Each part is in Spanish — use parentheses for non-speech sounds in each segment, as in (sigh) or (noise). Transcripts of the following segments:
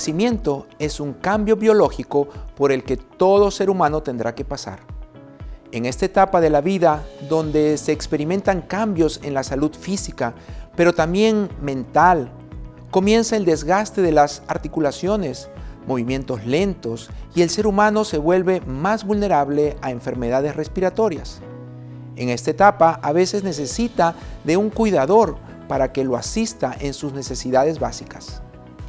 envejecimiento es un cambio biológico por el que todo ser humano tendrá que pasar. En esta etapa de la vida, donde se experimentan cambios en la salud física, pero también mental, comienza el desgaste de las articulaciones, movimientos lentos y el ser humano se vuelve más vulnerable a enfermedades respiratorias. En esta etapa a veces necesita de un cuidador para que lo asista en sus necesidades básicas.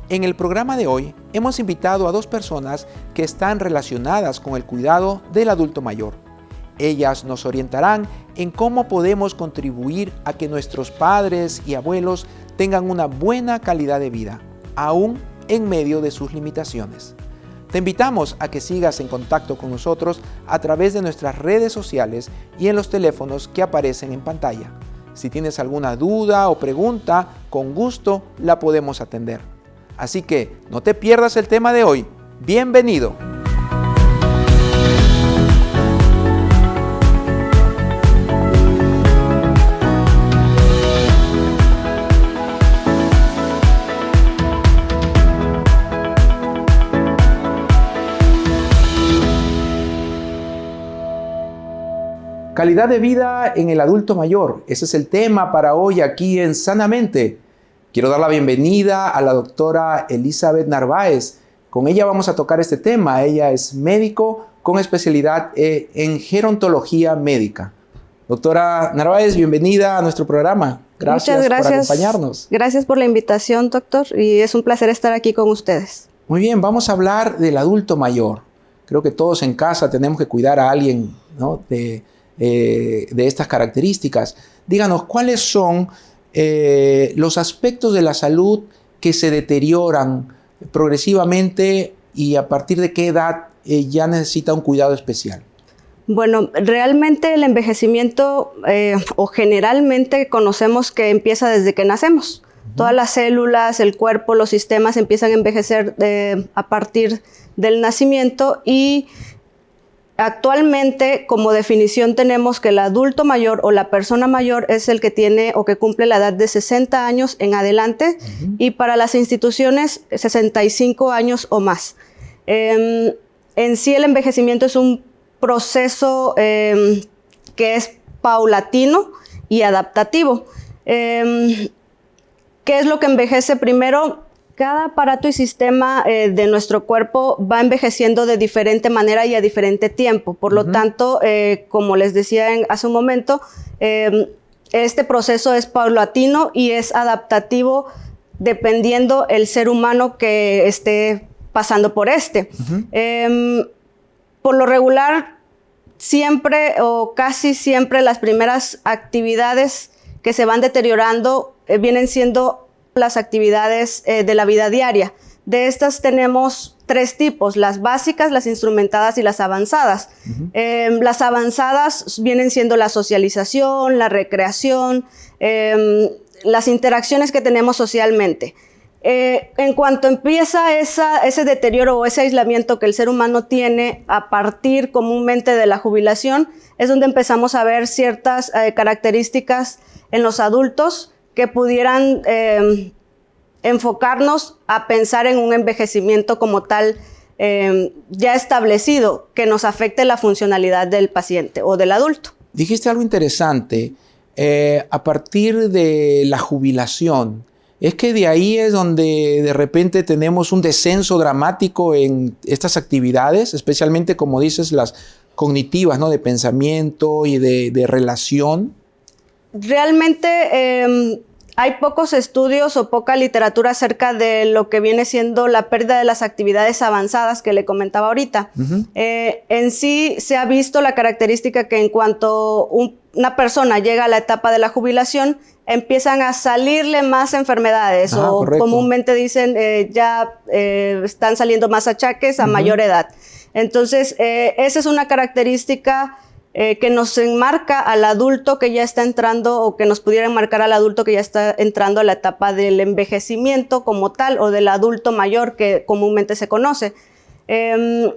En el programa de hoy hemos invitado a dos personas que están relacionadas con el cuidado del adulto mayor. Ellas nos orientarán en cómo podemos contribuir a que nuestros padres y abuelos tengan una buena calidad de vida, aún en medio de sus limitaciones. Te invitamos a que sigas en contacto con nosotros a través de nuestras redes sociales y en los teléfonos que aparecen en pantalla. Si tienes alguna duda o pregunta, con gusto la podemos atender. Así que no te pierdas el tema de hoy. Bienvenido. Calidad de vida en el adulto mayor. Ese es el tema para hoy aquí en Sanamente. Quiero dar la bienvenida a la doctora Elizabeth Narváez. Con ella vamos a tocar este tema. Ella es médico con especialidad eh, en gerontología médica. Doctora Narváez, bienvenida a nuestro programa. Gracias, Muchas gracias por acompañarnos. Gracias por la invitación, doctor, y es un placer estar aquí con ustedes. Muy bien, vamos a hablar del adulto mayor. Creo que todos en casa tenemos que cuidar a alguien de, eh, de estas características. Díganos, ¿cuáles son eh, los aspectos de la salud que se deterioran progresivamente y a partir de qué edad eh, ya necesita un cuidado especial? Bueno, realmente el envejecimiento eh, o generalmente conocemos que empieza desde que nacemos. Todas las células, el cuerpo, los sistemas empiezan a envejecer a partir del nacimiento y Actualmente, como definición, tenemos que el adulto mayor o la persona mayor es el que tiene o que cumple la edad de 60 años en adelante y para las instituciones 65 años o más. Em, en sí el envejecimiento es un proceso em, que es paulatino y adaptativo. Em, ¿Qué es lo que envejece primero? Cada aparato y sistema eh, de nuestro cuerpo va envejeciendo de diferente manera y a diferente tiempo. Por lo tanto, eh, como les decía hace un momento, em, este proceso es paulatino y es adaptativo dependiendo el ser humano que esté pasando por este. Em, por lo regular, siempre o casi siempre las primeras actividades que se van deteriorando eh, vienen siendo las actividades eh, de la vida diaria. De estas tenemos tres tipos, las básicas, las instrumentadas y las avanzadas. Em, las avanzadas vienen siendo la socialización, la recreación, em, las interacciones que tenemos socialmente. Eh, en cuanto empieza ese deterioro o ese aislamiento que el ser humano tiene a partir comúnmente de la jubilación, es donde empezamos a ver ciertas eh, características en los adultos que pudieran em, enfocarnos a pensar en un envejecimiento como tal em, ya establecido que nos afecte la funcionalidad del paciente o del adulto. Dijiste algo interesante, eh, a partir de la jubilación, es que de ahí es donde de repente tenemos un descenso dramático en estas actividades, especialmente como dices, las cognitivas, ¿no? De pensamiento y de relación. Realmente em, hay pocos estudios o poca literatura acerca de lo que viene siendo la pérdida de las actividades avanzadas que le comentaba ahorita. Eh, en sí se ha visto la característica que en cuanto una persona llega a la etapa de la jubilación, empiezan a salirle más enfermedades o comúnmente dicen eh, ya eh, están saliendo más achaques a mayor edad. Entonces, esa es una característica eh, que nos enmarca al adulto que ya está entrando o que nos pudiera enmarcar al adulto que ya está entrando a la etapa del envejecimiento como tal o del adulto mayor que comúnmente se conoce. Em,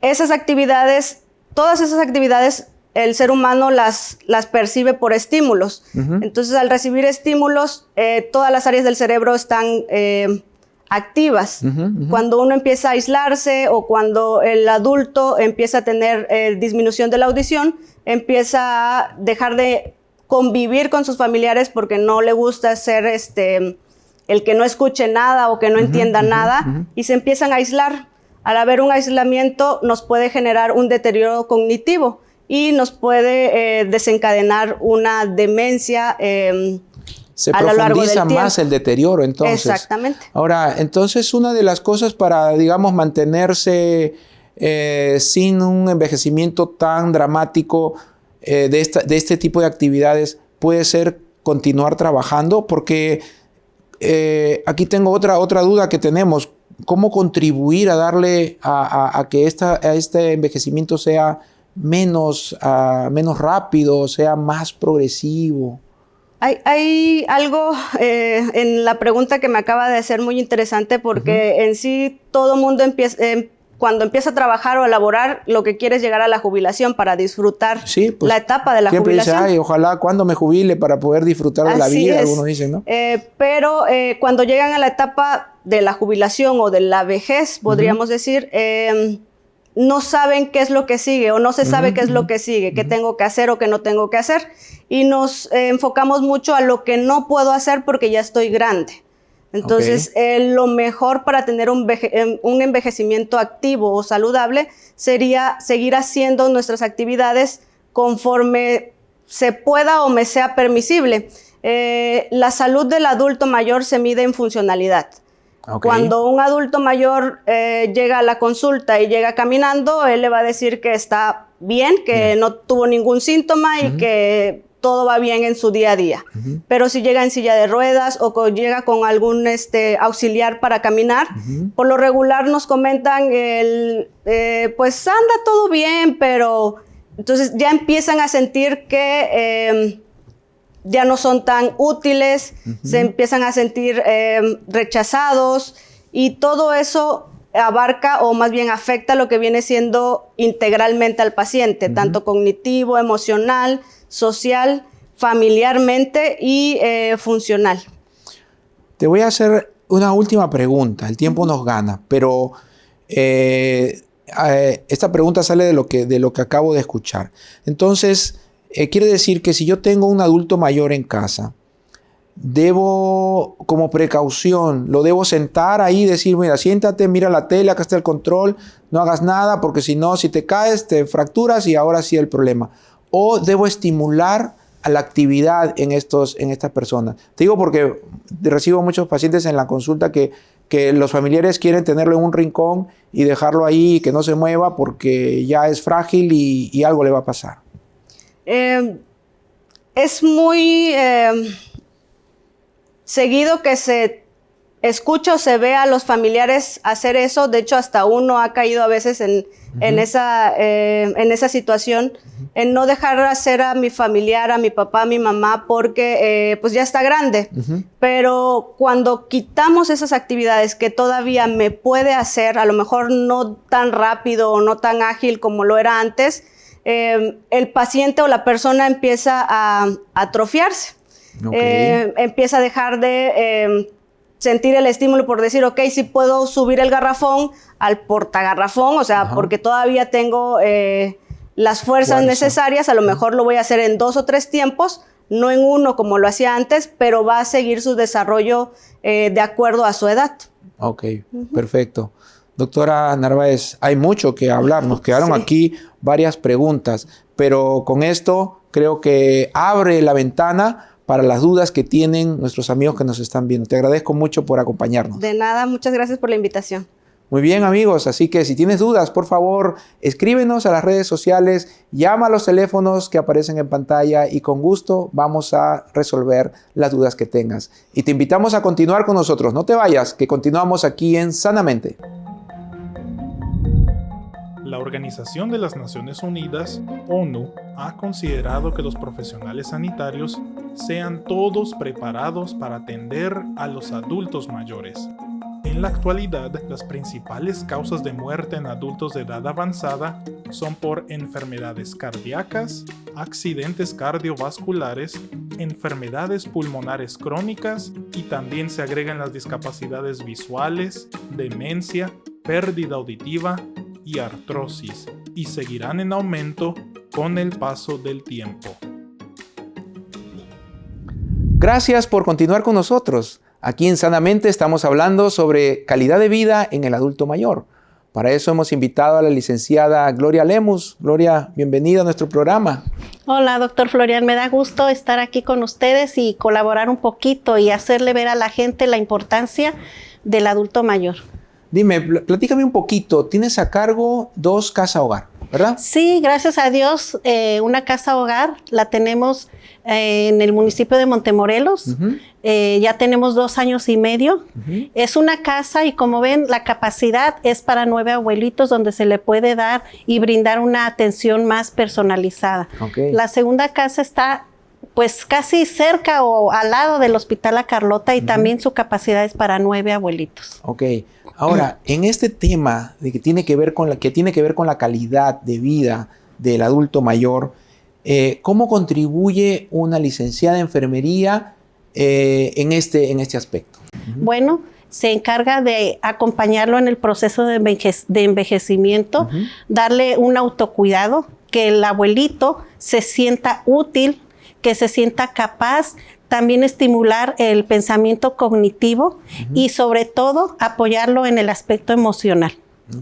esas actividades, todas esas actividades, el ser humano las, las percibe por estímulos. Entonces, al recibir estímulos, eh, todas las áreas del cerebro están eh, activas. Cuando uno empieza a aislarse o cuando el adulto empieza a tener eh, disminución de la audición, empieza a dejar de convivir con sus familiares porque no le gusta ser este, el que no escuche nada o que no entienda nada y se empiezan a aislar. Al haber un aislamiento nos puede generar un deterioro cognitivo y nos puede eh, desencadenar una demencia em, se profundiza más el deterioro entonces. Exactamente. Ahora, entonces una de las cosas para, digamos, mantenerse eh, sin un envejecimiento tan dramático eh, de, esta, de, este tipo de actividades puede ser continuar trabajando, porque eh, aquí tengo otra, otra duda que tenemos. ¿Cómo contribuir a darle a, que esta, a este envejecimiento sea menos, menos rápido, sea más progresivo? Hay, algo (laughs) eh, en la pregunta que me acaba de hacer muy interesante porque en sí todo mundo empieza, em, cuando empieza a trabajar o a laborar, lo que quiere es llegar a la jubilación para disfrutar pues, la etapa de la jubilación. Dice, Ay, ojalá cuando me jubile para poder disfrutar de la vida, algunos dicen, ¿no? Eh, pero eh, cuando llegan a la etapa de la jubilación o de la vejez, podríamos decir, em, no saben qué es lo que sigue o no se sabe qué es lo que sigue, qué tengo que hacer o qué no tengo que hacer. Y nos eh, enfocamos mucho a lo que no puedo hacer porque ya estoy grande. Entonces, eh, lo mejor para tener un, em, un, envejecimiento activo o saludable sería seguir haciendo nuestras actividades conforme se pueda o me sea permisible. Eh, la salud del adulto mayor se mide en funcionalidad. Cuando un adulto mayor eh, llega a la consulta y llega caminando, él le va a decir que está bien, que no tuvo ningún síntoma y que todo va bien en su día a día. Pero si llega en silla de ruedas o llega con algún este, auxiliar para caminar, por lo regular nos comentan, el, eh, pues anda todo bien, pero entonces ya empiezan a sentir que em, ya no son tan útiles, se empiezan a sentir eh, rechazados y todo eso abarca o más bien afecta lo que viene siendo integralmente al paciente, tanto cognitivo, emocional, social, familiarmente y eh, funcional. Te voy a hacer una última pregunta, el tiempo nos gana, pero eh, esta pregunta sale de lo, que, de lo que acabo de escuchar. Entonces, eh, quiere decir que si yo tengo un adulto mayor en casa, debo, como precaución, lo debo sentar ahí y decir, mira, siéntate, mira la tele, acá está el control, no hagas nada, porque si no, si te caes, te fracturas y ahora sí el problema. O debo estimular a la actividad en, estos, en estas personas. Te digo porque recibo muchos pacientes en la consulta que, que los familiares quieren tenerlo en un rincón y dejarlo ahí, que no se mueva porque ya es frágil y algo le va a pasar. Em, es muy em, seguido que se escucha o se ve a los familiares hacer eso. De hecho, hasta uno ha caído a veces en, esa, em, en esa situación, en no dejar hacer a mi familiar, a mi papá, a mi mamá, porque eh, pues ya está grande. Pero cuando quitamos esas actividades que todavía me puede hacer, a lo mejor no tan rápido o no tan ágil como lo era antes, Em, el paciente o la persona empieza a, atrofiarse. Eh, empieza a dejar de em, sentir el estímulo por decir, ok, si puedo subir el garrafón al portagarrafón, o sea, porque todavía tengo eh, las fuerzas necesarias, a lo mejor lo voy a hacer en dos o tres tiempos, no en uno como lo hacía antes, pero va a seguir su desarrollo eh, de acuerdo a su edad. Ok, perfecto. Doctora Narváez, hay mucho que hablar. Nos quedaron aquí varias preguntas, pero con esto creo que abre la ventana para las dudas que tienen nuestros amigos que nos están viendo. Te agradezco mucho por acompañarnos. De nada, muchas gracias por la invitación. Muy bien amigos, así que si tienes dudas, por favor, escríbenos a las redes sociales, llama a los teléfonos que aparecen en pantalla y con gusto vamos a resolver las dudas que tengas. Y te invitamos a continuar con nosotros, no te vayas, que continuamos aquí en Sanamente. La Organización de las Naciones Unidas, ONU, ha considerado que los profesionales sanitarios sean todos preparados para atender a los adultos mayores. En la actualidad, las principales causas de muerte en adultos de edad avanzada son por enfermedades cardíacas, accidentes cardiovasculares, enfermedades pulmonares crónicas y también se agregan las discapacidades visuales, demencia, pérdida auditiva y artrosis, y seguirán en aumento con el paso del tiempo. Gracias por continuar con nosotros. Aquí en Sanamente estamos hablando sobre calidad de vida en el adulto mayor. Para eso hemos invitado a la licenciada Gloria Lemus. Gloria, bienvenida a nuestro programa. Hola, doctor Florian. Me da gusto estar aquí con ustedes y colaborar un poquito y hacerle ver a la gente la importancia del adulto mayor. Dime, platícame un poquito. Tienes a cargo dos casa hogar, ¿verdad? Sí, gracias a Dios, eh, una casa hogar la tenemos eh, en el municipio de Montemorelos. Eh, ya tenemos dos años y medio. Es una casa y como ven, la capacidad es para nueve abuelitos donde se le puede dar y brindar una atención más personalizada. La segunda casa está pues casi cerca o al lado del Hospital La Carlota y también su capacidad es para nueve abuelitos. Ok. Ahora, (clears throat) en este tema de que tiene que ver con la, que tiene que ver con la calidad de vida del adulto mayor, eh, ¿cómo contribuye una licenciada en enfermería eh, en, este, en este aspecto? Bueno, se encarga de acompañarlo en el proceso de, envejecimiento, darle un autocuidado, que el abuelito se sienta útil, que se sienta capaz también estimular el pensamiento cognitivo y sobre todo apoyarlo en el aspecto emocional.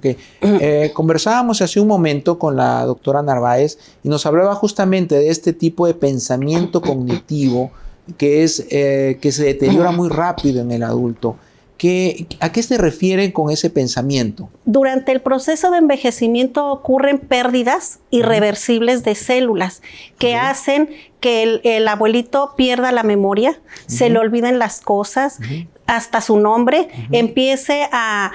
Eh, (clears throat) conversábamos hace un momento con la doctora Narváez y nos hablaba justamente de este tipo de pensamiento cognitivo que, es, eh, que se deteriora muy rápido en el adulto. ¿A qué se refieren con ese pensamiento? Durante el proceso de envejecimiento ocurren pérdidas irreversibles de células que hacen que el, abuelito pierda la memoria, se le olviden las cosas, hasta su nombre, empiece a,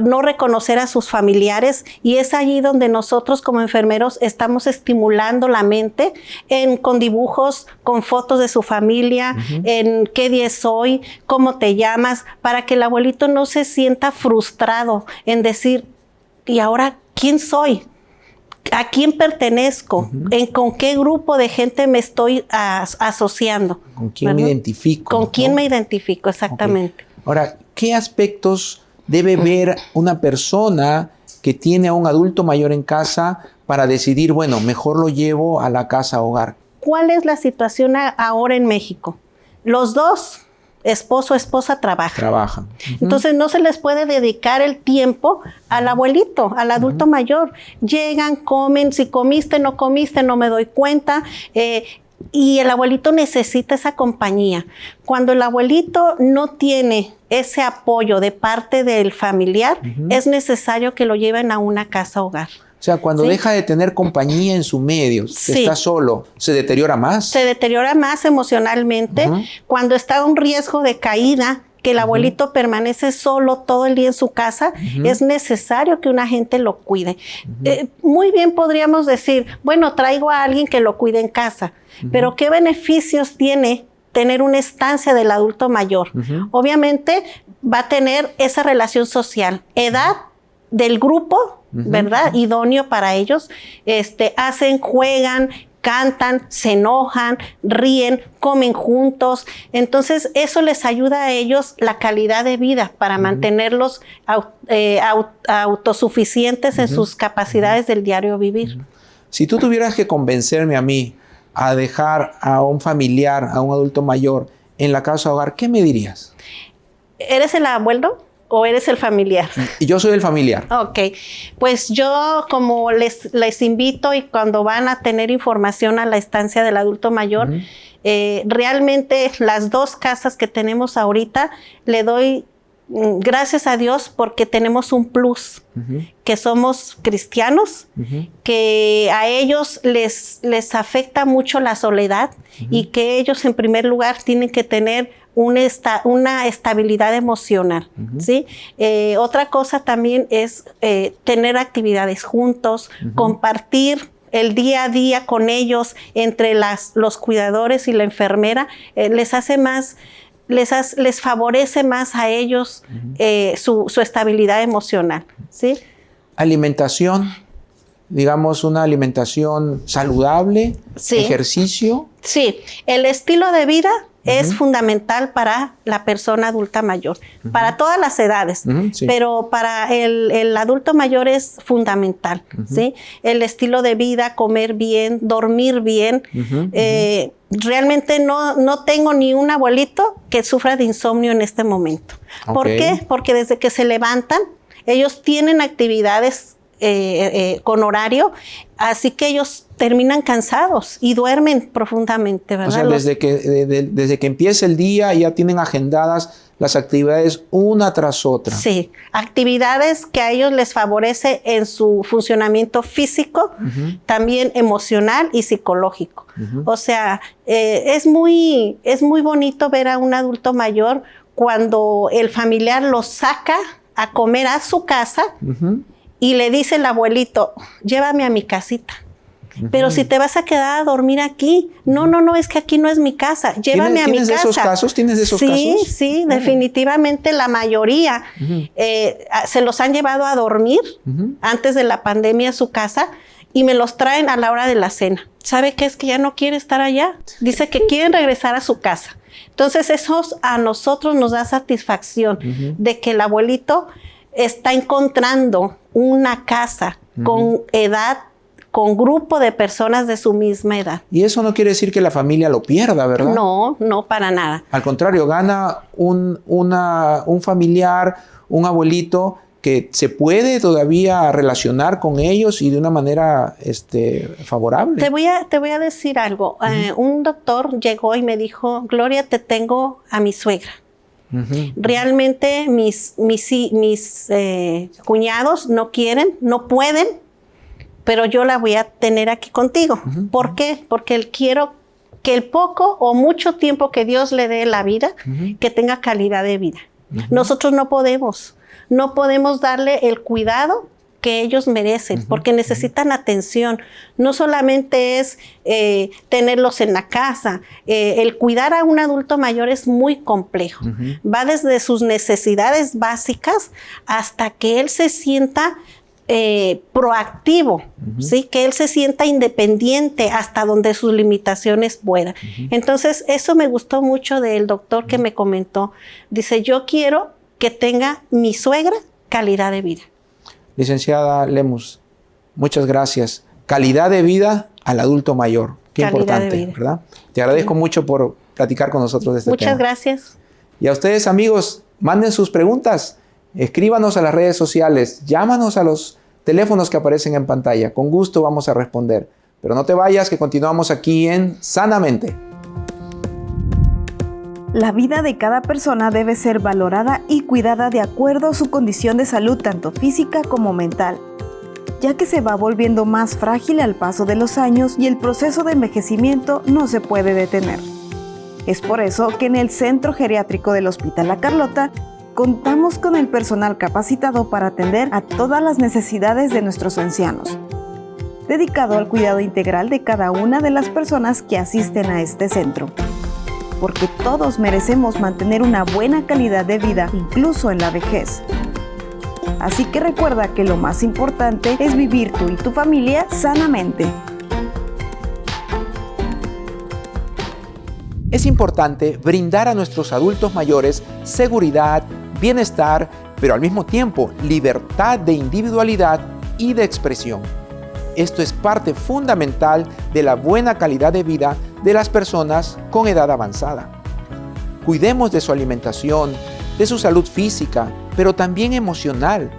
no reconocer a sus familiares y es allí donde nosotros como enfermeros estamos estimulando la mente en, con dibujos, con fotos de su familia, en qué día es hoy, cómo te llamas, para que el abuelito no se sienta frustrado en decir, ¿y ahora quién soy? ¿A quién pertenezco? ¿En con qué grupo de gente me estoy asociando? ¿Con quién me identifico? ¿Con quién me identifico? Exactamente. Ahora, ¿qué aspectos debe ver una persona que tiene a un adulto mayor en casa para decidir, bueno, mejor lo llevo a la casa hogar? ¿Cuál es la situación ahora en México? Los dos esposo esposa trabajan. Trabajan. Entonces no se les puede dedicar el tiempo al abuelito, al adulto mayor. Llegan, comen, si comiste, no comiste, no me doy cuenta. Eh, y el abuelito necesita esa compañía. Cuando el abuelito no tiene ese apoyo de parte del familiar, es necesario que lo lleven a una casa hogar. O sea, cuando deja de tener compañía en su medio, está solo, ¿se deteriora más? Se deteriora más emocionalmente. Cuando está en un riesgo de caída, que el abuelito permanece solo todo el día en su casa, es necesario que una gente lo cuide. Eh, muy bien podríamos decir, bueno, traigo a alguien que lo cuide en casa, pero ¿qué beneficios tiene tener una estancia del adulto mayor? Obviamente va a tener esa relación social, edad del grupo ¿verdad? Idóneo para ellos. Este, hacen, juegan, cantan, se enojan, ríen, comen juntos. Entonces, eso les ayuda a ellos la calidad de vida para mantenerlos eh, autosuficientes en sus capacidades del diario vivir. Si tú tuvieras que convencerme a mí a dejar a un familiar, a un adulto mayor en la casa hogar, ¿qué me dirías? ¿Eres el abuelo? O eres el familiar? Yo soy el familiar. Ok, pues yo como les, les invito y cuando van a tener información a la estancia del adulto mayor, eh, realmente las dos casas que tenemos ahorita le doy mm, gracias a Dios porque tenemos un plus, que somos cristianos, que a ellos les, les afecta mucho la soledad y que ellos en primer lugar tienen que tener una, una estabilidad emocional. ¿sí? Eh, otra cosa también es eh, tener actividades juntos, compartir el día a día con ellos, entre las, los cuidadores y la enfermera, eh, les hace más, les, les favorece más a ellos su, su, estabilidad emocional. ¿sí? Alimentación, digamos, una alimentación saludable, ejercicio. Sí, el estilo de vida es fundamental para la persona adulta mayor, para todas las edades, pero para el, adulto mayor es fundamental, ¿sí? El estilo de vida, comer bien, dormir bien. Eh, realmente no, no tengo ni un abuelito que sufra de insomnio en este momento. ¿Por qué? Porque desde que se levantan, ellos tienen actividades eh, eh, con horario, así que ellos terminan cansados y duermen profundamente, ¿verdad? O sea, desde que, desde que empieza el día ya tienen agendadas las actividades una tras otra. Sí, actividades que a ellos les favorece en su funcionamiento físico, también emocional y psicológico. O sea, eh, es, muy, es muy bonito ver a un adulto mayor cuando el familiar lo saca a comer a su casa y le dice el abuelito, llévame a mi casita. Pero si te vas a quedar a dormir aquí, no, no, no, es que aquí no es mi casa, llévame a mi casa. ¿Tienes de esos casos? ¿Tienes de esos casos? Sí, sí, definitivamente la mayoría eh, se los han llevado a dormir antes de la pandemia a su casa y me los traen a la hora de la cena. ¿Sabe qué es que ya no quiere estar allá? Dice que quieren regresar a su casa. Entonces eso a nosotros nos da satisfacción de que el abuelito está encontrando una casa con edad, con grupo de personas de su misma edad. Y eso no quiere decir que la familia lo pierda, ¿verdad? No, no para nada. Al contrario, gana un, un familiar, un abuelito que se puede todavía relacionar con ellos y de una manera este, favorable. Te voy a, te voy a decir algo. Eh, un doctor llegó y me dijo, Gloria, te tengo a mi suegra. Realmente mis, mis, mis eh, cuñados no quieren, no pueden, pero yo la voy a tener aquí contigo. ¿Por qué? Porque quiero que el poco o mucho tiempo que Dios le dé la vida, que tenga calidad de vida. Nosotros no podemos, no podemos darle el cuidado que ellos merecen, porque necesitan atención. No solamente es eh, tenerlos en la casa, eh, el cuidar a un adulto mayor es muy complejo. Va desde sus necesidades básicas hasta que él se sienta eh, proactivo, ¿sí? que él se sienta independiente hasta donde sus limitaciones puedan. Entonces, eso me gustó mucho del doctor que me comentó. Dice, yo quiero que tenga mi suegra calidad de vida. Licenciada Lemus, muchas gracias. Calidad de vida al adulto mayor. Qué importante, ¿verdad? Te agradezco mucho por platicar con nosotros de este tema. Muchas gracias. Y a ustedes, amigos, manden sus preguntas. Escríbanos a las redes sociales, llámanos a los teléfonos que aparecen en pantalla. Con gusto vamos a responder. Pero no te vayas, que continuamos aquí en Sanamente. La vida de cada persona debe ser valorada y cuidada de acuerdo a su condición de salud tanto física como mental, ya que se va volviendo más frágil al paso de los años y el proceso de envejecimiento no se puede detener. Es por eso que en el Centro Geriátrico del Hospital La Carlota contamos con el personal capacitado para atender a todas las necesidades de nuestros ancianos, dedicado al cuidado integral de cada una de las personas que asisten a este centro porque todos merecemos mantener una buena calidad de vida, incluso en la vejez. Así que recuerda que lo más importante es vivir tú y tu familia sanamente. Es importante brindar a nuestros adultos mayores seguridad, bienestar, pero al mismo tiempo libertad de individualidad y de expresión. Esto es parte fundamental de la buena calidad de vida de las personas con edad avanzada. Cuidemos de su alimentación, de su salud física, pero también emocional.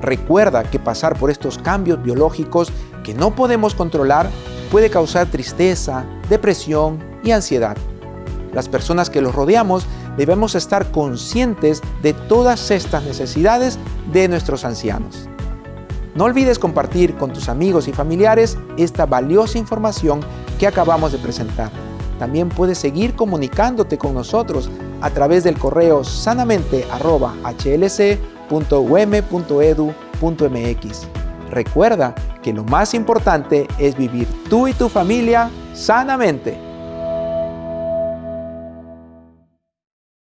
Recuerda que pasar por estos cambios biológicos que no podemos controlar puede causar tristeza, depresión y ansiedad. Las personas que los rodeamos debemos estar conscientes de todas estas necesidades de nuestros ancianos. No olvides compartir con tus amigos y familiares esta valiosa información que acabamos de presentar. También puedes seguir comunicándote con nosotros a través del correo sanamente.hlc.um.edu.mx. Recuerda que lo más importante es vivir tú y tu familia sanamente.